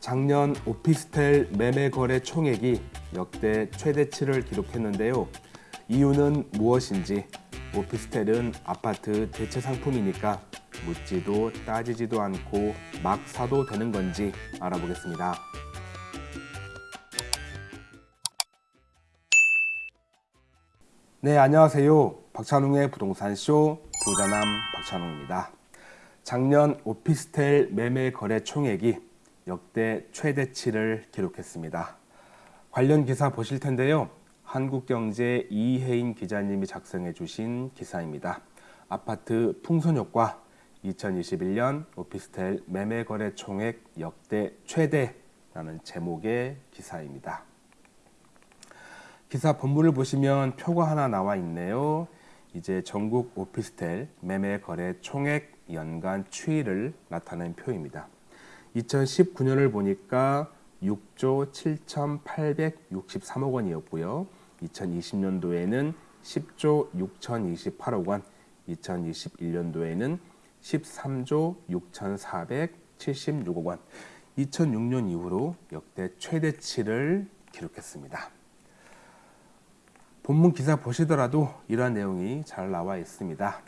작년 오피스텔 매매 거래 총액이 역대 최대치를 기록했는데요. 이유는 무엇인지 오피스텔은 아파트 대체 상품이니까 묻지도 따지지도 않고 막 사도 되는 건지 알아보겠습니다. 네, 안녕하세요. 박찬웅의 부동산쇼 부자남 박찬웅입니다. 작년 오피스텔 매매 거래 총액이 역대 최대치를 기록했습니다. 관련 기사 보실 텐데요. 한국경제 이혜인 기자님이 작성해 주신 기사입니다. 아파트 풍선효과 2021년 오피스텔 매매 거래 총액 역대 최대라는 제목의 기사입니다. 기사 본문을 보시면 표가 하나 나와 있네요. 이제 전국 오피스텔 매매 거래 총액 연간 추이를 나타낸 표입니다. 2019년을 보니까 6조 7,863억 원이었고요. 2020년도에는 10조 6,028억 원, 2021년도에는 13조 6,476억 원, 2006년 이후로 역대 최대치를 기록했습니다. 본문 기사 보시더라도 이러한 내용이 잘 나와 있습니다.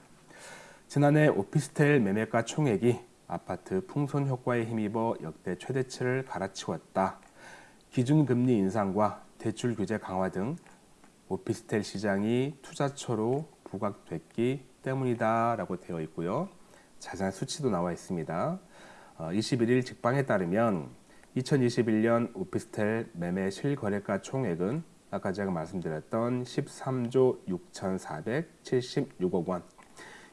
지난해 오피스텔 매매가 총액이 아파트 풍선 효과에 힘입어 역대 최대치를 갈아치웠다. 기준금리 인상과 대출 규제 강화 등 오피스텔 시장이 투자처로 부각됐기 때문이다 라고 되어 있고요. 자세한 수치도 나와 있습니다. 21일 어, 직방에 따르면 2021년 오피스텔 매매 실거래가 총액은 아까 제가 말씀드렸던 13조 6,476억 원,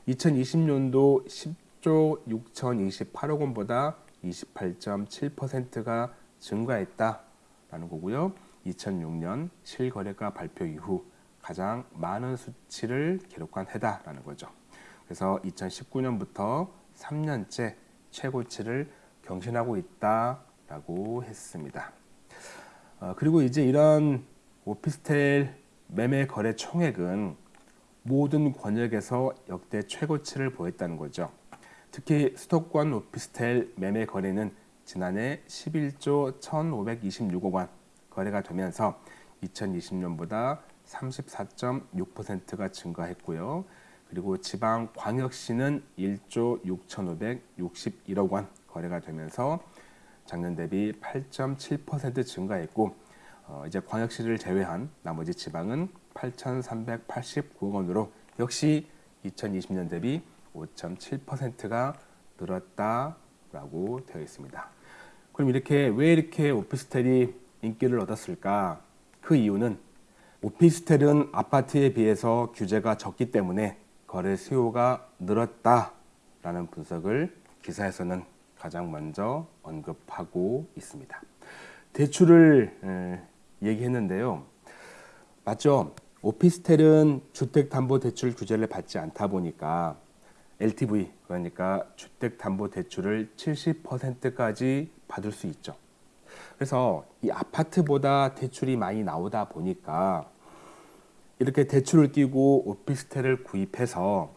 2020년도 10 조 6,028억 원보다 28.7%가 증가했다라는 거고요. 2006년 실거래가 발표 이후 가장 많은 수치를 기록한 해다라는 거죠. 그래서 2019년부터 3년째 최고치를 경신하고 있다라고 했습니다. 어, 그리고 이제 이런 오피스텔 매매 거래 총액은 모든 권역에서 역대 최고치를 보였다는 거죠. 특히 수도권 오피스텔 매매 거래는 지난해 11조 1,526억 원 거래가 되면서 2020년보다 34.6%가 증가했고요. 그리고 지방 광역시는 1조 6,561억 원 거래가 되면서 작년 대비 8.7% 증가했고 어, 이제 광역시를 제외한 나머지 지방은 8,389억 원으로 역시 2020년 대비 5.7%가 늘었다라고 되어 있습니다. 그럼 이렇게 왜 이렇게 오피스텔이 인기를 얻었을까? 그 이유는 오피스텔은 아파트에 비해서 규제가 적기 때문에 거래 수요가 늘었다라는 분석을 기사에서는 가장 먼저 언급하고 있습니다. 대출을 얘기했는데요. 맞죠? 오피스텔은 주택담보대출 규제를 받지 않다 보니까 LTV 그러니까 주택담보대출을 70%까지 받을 수 있죠. 그래서 이 아파트보다 대출이 많이 나오다 보니까 이렇게 대출을 끼고 오피스텔을 구입해서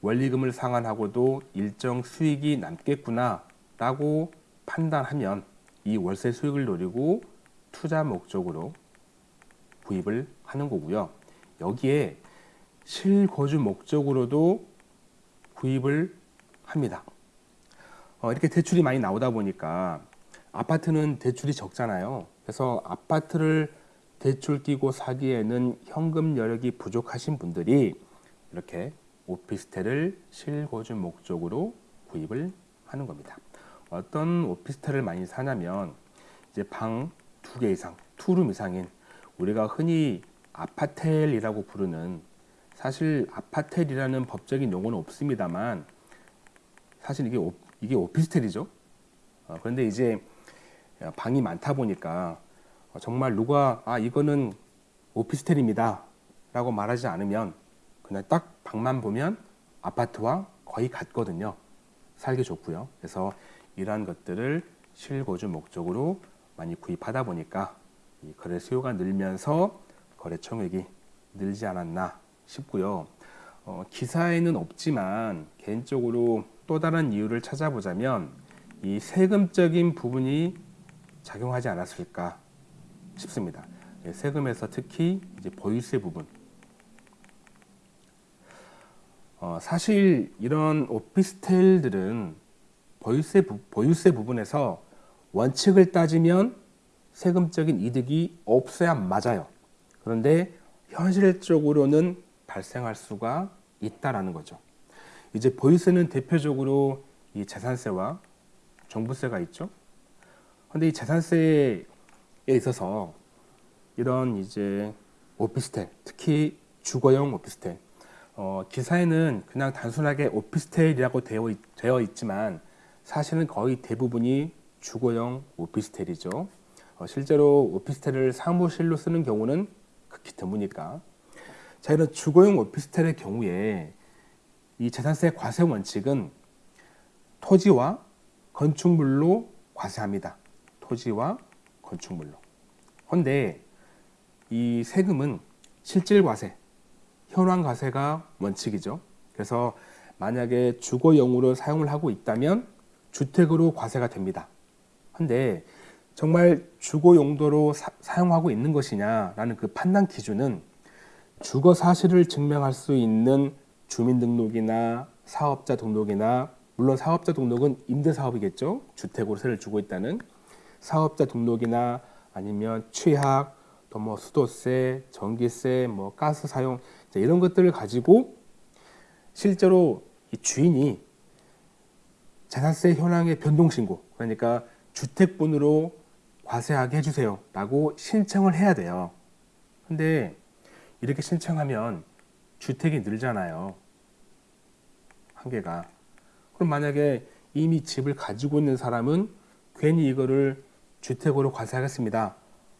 원리금을 상환하고도 일정 수익이 남겠구나 라고 판단하면 이 월세 수익을 노리고 투자 목적으로 구입을 하는 거고요. 여기에 실거주 목적으로도 구입을 합니다. 어, 이렇게 대출이 많이 나오다 보니까 아파트는 대출이 적잖아요. 그래서 아파트를 대출 끼고 사기에는 현금 여력이 부족하신 분들이 이렇게 오피스텔을 실거주 목적으로 구입을 하는 겁니다. 어떤 오피스텔을 많이 사냐면 이제 방 두 개 이상, 투룸 이상인 우리가 흔히 아파텔이라고 부르는 사실 아파텔이라는 법적인 용어는 없습니다만 사실 이게 오, 이게 오피스텔이죠. 어, 그런데 이제 방이 많다 보니까 정말 누가 아 이거는 오피스텔입니다 라고 말하지 않으면 그냥 딱 방만 보면 아파트와 거의 같거든요. 살기 좋고요. 그래서 이러한 것들을 실거주 목적으로 많이 구입하다 보니까 이 거래 수요가 늘면서 거래 총액이 늘지 않았나 싶고요. 어, 기사에는 없지만 개인적으로 또 다른 이유를 찾아보자면 이 세금적인 부분이 작용하지 않았을까 싶습니다. 예, 세금에서 특히 이제 보유세 부분. 어, 사실 이런 오피스텔들은 보유세, 부, 보유세 부분에서 원칙을 따지면 세금적인 이득이 없어야 맞아요. 그런데 현실적으로는 발생할 수가 있다라는 거죠. 이제 보유세는 대표적으로 이 재산세와 종부세가 있죠. 근데 이 재산세에 있어서 이런 이제 오피스텔, 특히 주거용 오피스텔, 어, 기사에는 그냥 단순하게 오피스텔이라고 되어, 있, 되어 있지만 사실은 거의 대부분이 주거용 오피스텔이죠. 어, 실제로 오피스텔을 사무실로 쓰는 경우는 극히 드무니까. 자, 이런 주거용 오피스텔의 경우에 이 재산세 과세 원칙은 토지와 건축물로 과세합니다. 토지와 건축물로. 그런데 이 세금은 실질 과세, 현황 과세가 원칙이죠. 그래서 만약에 주거용으로 사용을 하고 있다면 주택으로 과세가 됩니다. 근데 정말 주거 용도로 사, 용하고 있는 것이냐라는 그 판단 기준은 주거 사실을 증명할 수 있는 주민등록이나 사업자 등록이나 물론 사업자 등록은 임대 사업이겠죠. 주택으로 세를 주고 있다는 사업자 등록이나 아니면 취약 또뭐 수도세, 전기세, 뭐 가스 사용 이런 것들을 가지고 실제로 이 주인이 재산세 현황의 변동 신고 그러니까 주택분으로 과세하게 해주세요 라고 신청을 해야 돼요 근데 이렇게 신청하면 주택이 늘잖아요. 한계가. 그럼 만약에 이미 집을 가지고 있는 사람은 괜히 이거를 주택으로 과세하겠습니다.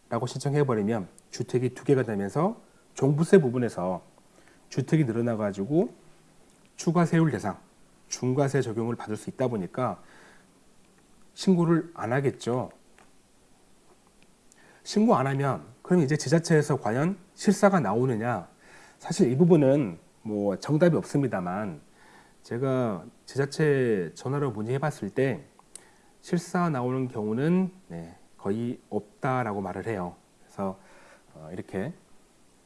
라고 신청해 버리면 주택이 두 개가 되면서 종부세 부분에서 주택이 늘어나 가지고 추가 세율 대상 중과세 적용을 받을 수 있다 보니까 신고를 안 하겠죠. 신고 안 하면 그럼 이제 지자체에서 과연 실사가 나오느냐? 사실 이 부분은 뭐 정답이 없습니다만 제가 지자체 전화로 문의해 봤을 때 실사 나오는 경우는 네, 거의 없다라고 말을 해요. 그래서 어, 이렇게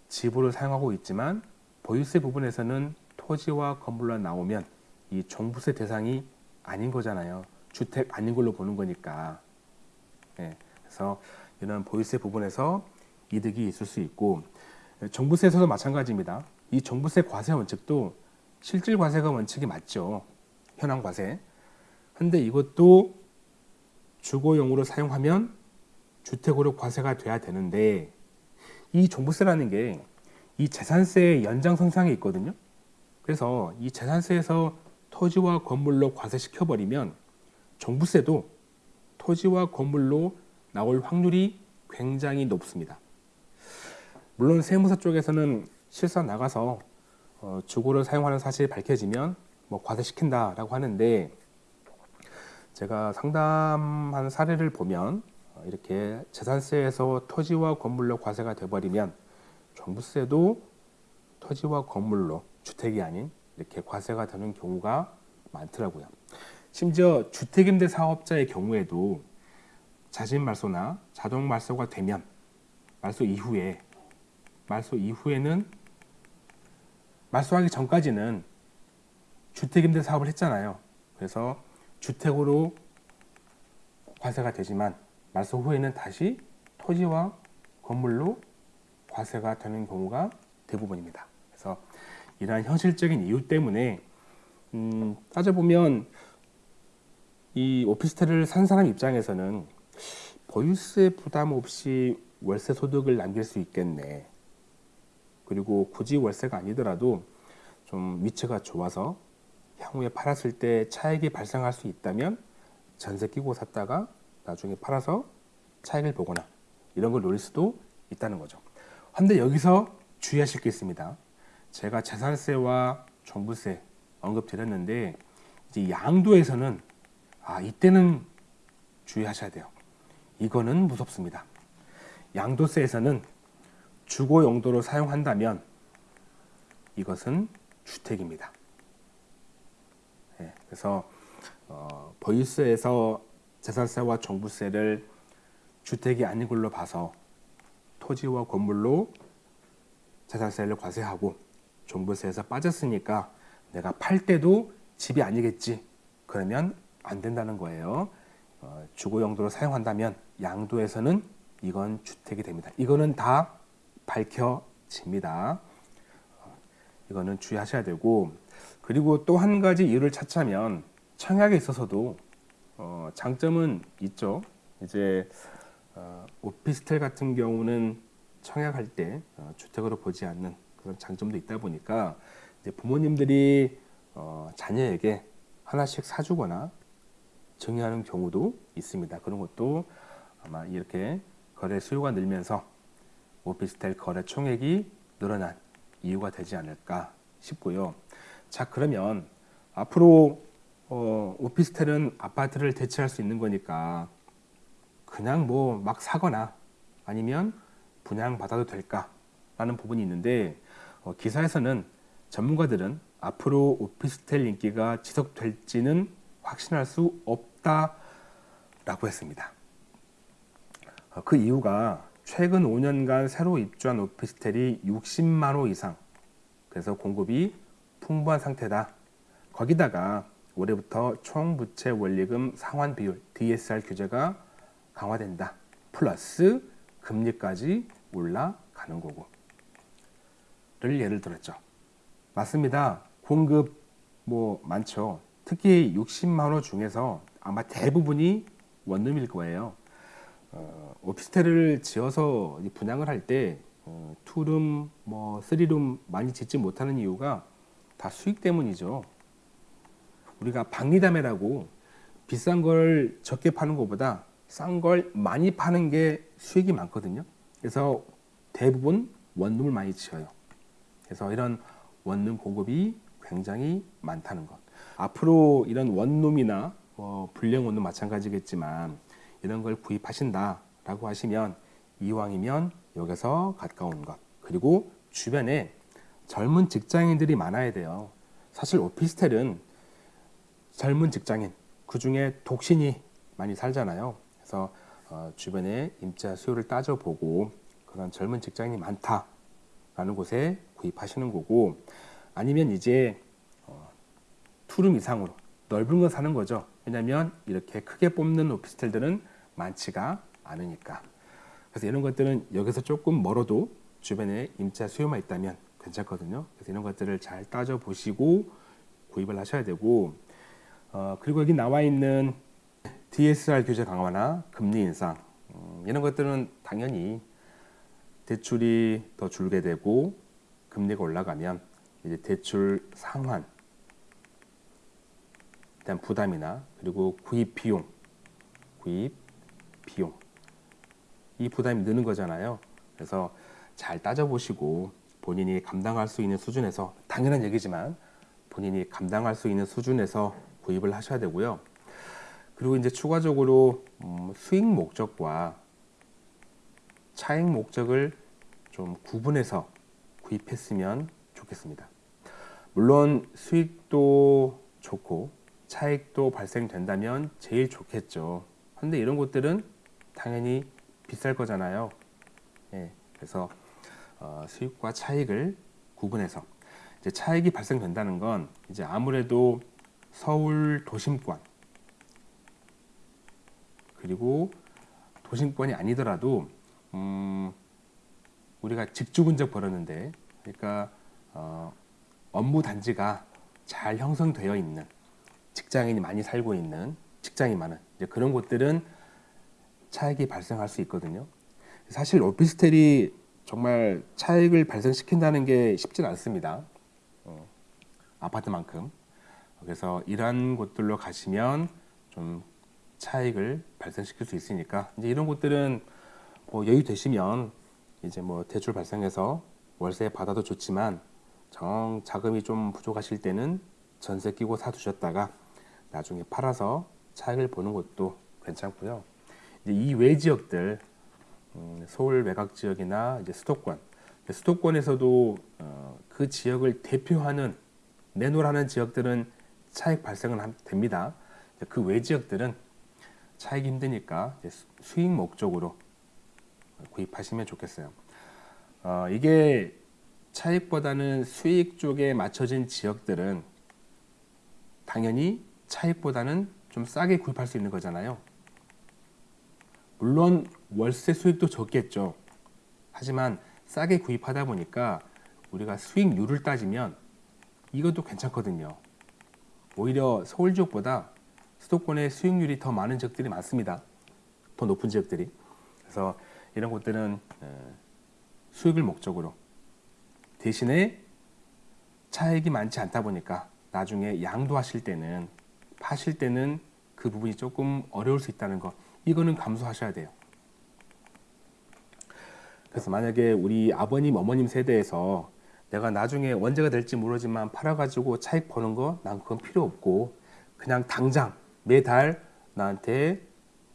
지부를 사용하고 있지만 보유세 부분에서는 토지와 건물로 나오면 이 종부세 대상이 아닌 거잖아요. 주택 아닌 걸로 보는 거니까. 네, 그래서 이런 보유세 부분에서 이득이 있을 수 있고 종부세에서도 마찬가지입니다. 이 종부세 과세 원칙도 실질 과세가 원칙이 맞죠. 현황 과세. 근데 이것도 주거용으로 사용하면 주택으로 과세가 돼야 되는데 이 종부세라는 게 이 재산세의 연장선상에 있거든요. 그래서 이 재산세에서 토지와 건물로 과세시켜 버리면 종부세도 토지와 건물로 나올 확률이 굉장히 높습니다. 물론 세무서 쪽에서는 실사 나가서 어, 주거를 사용하는 사실이 밝혀지면 뭐 과세시킨다라고 하는데 제가 상담한 사례를 보면 어, 이렇게 재산세에서 토지와 건물로 과세가 돼버리면 종부세도 토지와 건물로 주택이 아닌 이렇게 과세가 되는 경우가 많더라고요. 심지어 주택임대 사업자의 경우에도 자진 말소나 자동 말소가 되면 말소 이후에 말소 이후에는 말소하기 전까지는 주택임대 사업을 했잖아요. 그래서 주택으로 과세가 되지만 말소 후에는 다시 토지와 건물로 과세가 되는 경우가 대부분입니다. 그래서 이러한 현실적인 이유 때문에 음, 따져보면 이 오피스텔을 산 사람 입장에서는 보유세 부담 없이 월세 소득을 남길 수 있겠네. 그리고 굳이 월세가 아니더라도 좀 위치가 좋아서 향후에 팔았을 때 차익이 발생할 수 있다면 전세 끼고 샀다가 나중에 팔아서 차익을 보거나 이런 걸 노릴 수도 있다는 거죠. 근데 여기서 주의하실 게 있습니다. 제가 재산세와 종부세 언급드렸는데 이제 양도에서는 아 이때는 주의하셔야 돼요. 이거는 무섭습니다. 양도세에서는 주거 용도로 사용한다면 이것은 주택입니다. 네, 그래서 어, 보유세에서 재산세와 종부세를 주택이 아닌 걸로 봐서 토지와 건물로 자산세를 과세하고 종부세에서 빠졌으니까 내가 팔 때도 집이 아니겠지. 그러면 안 된다는 거예요. 어, 주거 용도로 사용한다면 양도에서는 이건 주택이 됩니다. 이거는 다 밝혀집니다. 어, 이거는 주의하셔야 되고 그리고 또 한 가지 이유를 찾자면 청약에 있어서도 어, 장점은 있죠. 이제 어, 오피스텔 같은 경우는 청약할 때 어, 주택으로 보지 않는 그런 장점도 있다 보니까 부모님들이 어, 자녀에게 하나씩 사주거나 증여하는 경우도 있습니다. 그런 것도 아마 이렇게 거래 수요가 늘면서 오피스텔 거래 총액이 늘어난 이유가 되지 않을까 싶고요. 자 그러면 앞으로 어, 오피스텔은 아파트를 대체할 수 있는 거니까 그냥 뭐 막 사거나 아니면 분양 받아도 될까 라는 부분이 있는데 어, 기사에서는 전문가들은 앞으로 오피스텔 인기가 지속될지는 확신할 수 없다 라고 했습니다. 어, 그 이유가 최근 5년간 새로 입주한 오피스텔이 60만 호 이상 그래서 공급이 풍부한 상태다. 거기다가 올해부터 총부채 원리금 상환 비율 DSR 규제가 강화된다. 플러스 금리까지 올라가는 거고. 를 예를 들었죠. 맞습니다. 공급 뭐 많죠. 특히 60만 호 중에서 아마 대부분이 원룸일 거예요. 어, 오피스텔을 지어서 분양을 할때 어, two room, 뭐 three room 많이 짓지 못하는 이유가 다 수익 때문이죠. 우리가 박리다매라고 비싼 걸 적게 파는 것보다 싼 걸 많이 파는 게 수익이 많거든요. 그래서 대부분 원룸을 많이 지어요. 그래서 이런 원룸 공급이 굉장히 많다는 것. 앞으로 이런 원룸이나 뭐 불량 원룸 마찬가지겠지만 이런 걸 구입하신다라고 하시면 이왕이면 여기서 가까운 것 그리고 주변에 젊은 직장인들이 많아야 돼요. 사실 오피스텔은 젊은 직장인 그 중에 독신이 많이 살잖아요. 그래서 어, 주변에 임차 수요를 따져보고 그런 젊은 직장인이 많다라는 곳에 구입하시는 거고 아니면 이제 어, 투룸 이상으로 넓은 거 사는 거죠. 왜냐하면 이렇게 크게 뽑는 오피스텔들은 많지가 않으니까. 그래서 이런 것들은 여기서 조금 멀어도 주변에 임차 수요만 있다면 괜찮거든요. 그래서 이런 것들을 잘 따져 보시고 구입을 하셔야 되고 어, 그리고 여기 나와 있는 DSR 규제 강화나 금리 인상 음, 이런 것들은 당연히 대출이 더 줄게 되고 금리가 올라가면 이제 대출 상환 일단 부담이나 그리고 구입 비용 구입 비용 이 부담이 느는 거잖아요. 그래서 잘 따져보시고 본인이 감당할 수 있는 수준에서 당연한 얘기지만 본인이 감당할 수 있는 수준에서 구입을 하셔야 되고요. 그리고 이제 추가적으로 음, 수익 목적과 차익 목적을 좀 구분해서 구입했으면 좋겠습니다. 물론 수익도 좋고 차익도 발생된다면 제일 좋겠죠. 근데 이런 것들은 당연히 비쌀 거잖아요. 예, 그래서 어, 수익과 차익을 구분해서 이제 차익이 발생된다는 건 이제 아무래도 서울 도심권 그리고 도심권이 아니더라도 음, 우리가 직주근적 벌었는데 그러니까 어, 업무 단지가 잘 형성되어 있는 직장인이 많이 살고 있는 직장이 많은 그런 곳들은 차익이 발생할 수 있거든요. 사실 오피스텔이 정말 차익을 발생시킨다는 게 쉽진 않습니다. 어, 아파트만큼. 그래서 이러한 곳들로 가시면 좀 차익을 발생시킬 수 있으니까 이제 이런 곳들은 뭐 여유 되시면 이제 뭐 대출 발생해서 월세 받아도 좋지만 정 자금이 좀 부족하실 때는 전세 끼고 사두셨다가 나중에 팔아서 차익을 보는 것도 괜찮고요. 이제 이외 지역들 음, 서울 외곽 지역이나 이제 수도권 수도권에서도 어, 그 지역을 대표하는 내놓으라는 지역들은 차익 발생은 됩니다. 그 외 지역들은 차익이 힘드니까 수익 목적으로 구입하시면 좋겠어요. 어, 이게 차익보다는 수익 쪽에 맞춰진 지역들은 당연히 차익보다는 좀 싸게 구입할 수 있는 거잖아요. 물론 월세 수익도 적겠죠. 하지만 싸게 구입하다 보니까 우리가 수익률을 따지면 이것도 괜찮거든요. 오히려 서울 지역보다 수도권의 수익률이 더 많은 지역들이 많습니다. 더 높은 지역들이. 그래서 이런 곳들은 어, 수익을 목적으로 대신에 차익이 많지 않다 보니까 나중에 양도하실 때는 파실 때는 그 부분이 조금 어려울 수 있다는 거 이거는 감수하셔야 돼요. 그래서 만약에 우리 아버님 어머님 세대에서 내가 나중에 언제가 될지 모르지만 팔아가지고 차익 버는 거 난 그건 필요 없고 그냥 당장 매달 나한테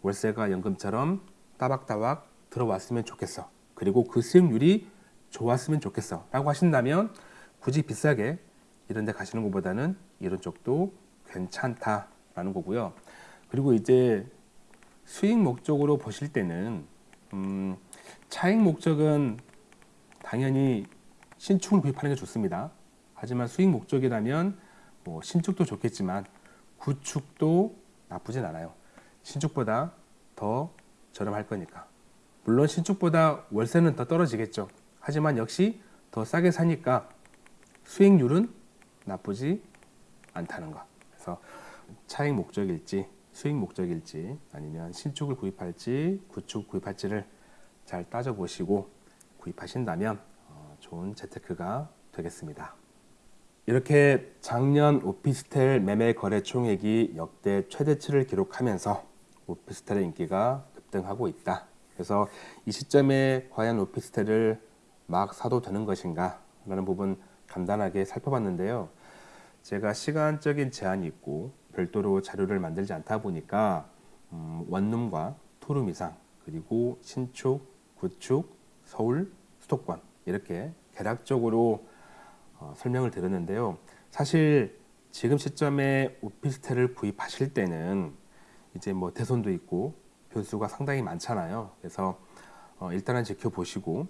월세가 연금처럼 따박따박 들어왔으면 좋겠어. 그리고 그 수익률이 좋았으면 좋겠어. 라고 하신다면 굳이 비싸게 이런 데 가시는 것보다는 이런 쪽도 괜찮다라는 거고요. 그리고 이제 수익 목적으로 보실 때는 음, 차익 목적은 당연히 신축을 구입하는 게 좋습니다. 하지만 수익 목적이라면 뭐 신축도 좋겠지만 구축도 나쁘진 않아요. 신축보다 더 저렴할 거니까. 물론 신축보다 월세는 더 떨어지겠죠. 하지만 역시 더 싸게 사니까 수익률은 나쁘지 않다는 거. 그래서 차익 목적일지 수익 목적일지 아니면 신축을 구입할지 구축 구입할지를 잘 따져보시고 구입하신다면 어, 좋은 재테크가 되겠습니다. 이렇게 작년 오피스텔 매매 거래 총액이 역대 최대치를 기록하면서 오피스텔의 인기가 급등하고 있다. 그래서 이 시점에 과연 오피스텔을 막 사도 되는 것인가 라는 부분 간단하게 살펴봤는데요. 제가 시간적인 제한이 있고 별도로 자료를 만들지 않다 보니까 음, 원룸과 투룸 이상 그리고 신축, 구축, 서울, 수도권 이렇게 개략적으로 어, 설명을 드렸는데요. 사실 지금 시점에 오피스텔을 구입하실 때는 이제 뭐 대손도 있고 변수가 상당히 많잖아요. 그래서 어, 일단은 지켜보시고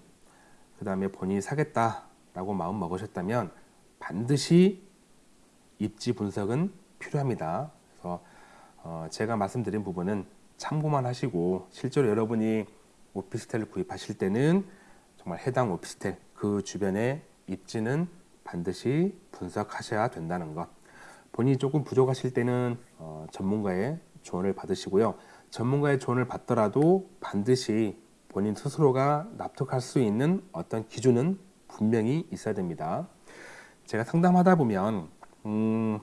그 다음에 본인이 사겠다라고 마음 먹으셨다면 반드시 입지 분석은 필요합니다. 그래서 어, 제가 말씀드린 부분은 참고만 하시고 실제로 여러분이 오피스텔을 구입하실 때는 정말 해당 오피스텔 그 주변의 입지는 반드시 분석하셔야 된다는 것. 본인이 조금 부족하실 때는 어, 전문가의 조언을 받으시고요. 전문가의 조언을 받더라도 반드시 본인 스스로가 납득할 수 있는 어떤 기준은 분명히 있어야 됩니다. 제가 상담하다 보면 음,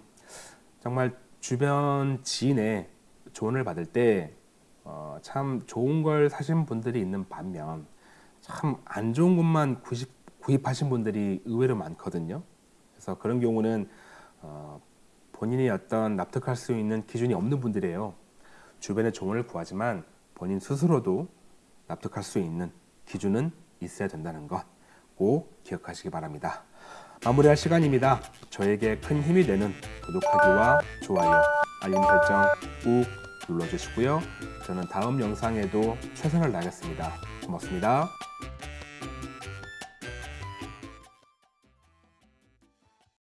정말 주변 지인의 조언을 받을 때 어, 참 좋은 걸 사신 분들이 있는 반면 참 안 좋은 것만 구입, 구입하신 분들이 의외로 많거든요. 그래서 그런 경우는 어, 본인이 어떤 납득할 수 있는 기준이 없는 분들이에요. 주변의 조언을 구하지만 본인 스스로도 납득할 수 있는 기준은 있어야 된다는 것 꼭 기억하시기 바랍니다. 마무리할 시간입니다. 저에게 큰 힘이 되는 구독하기와 좋아요, 알림 설정 꾹 눌러주시고요. 저는 다음 영상에도 최선을 다하겠습니다. 고맙습니다.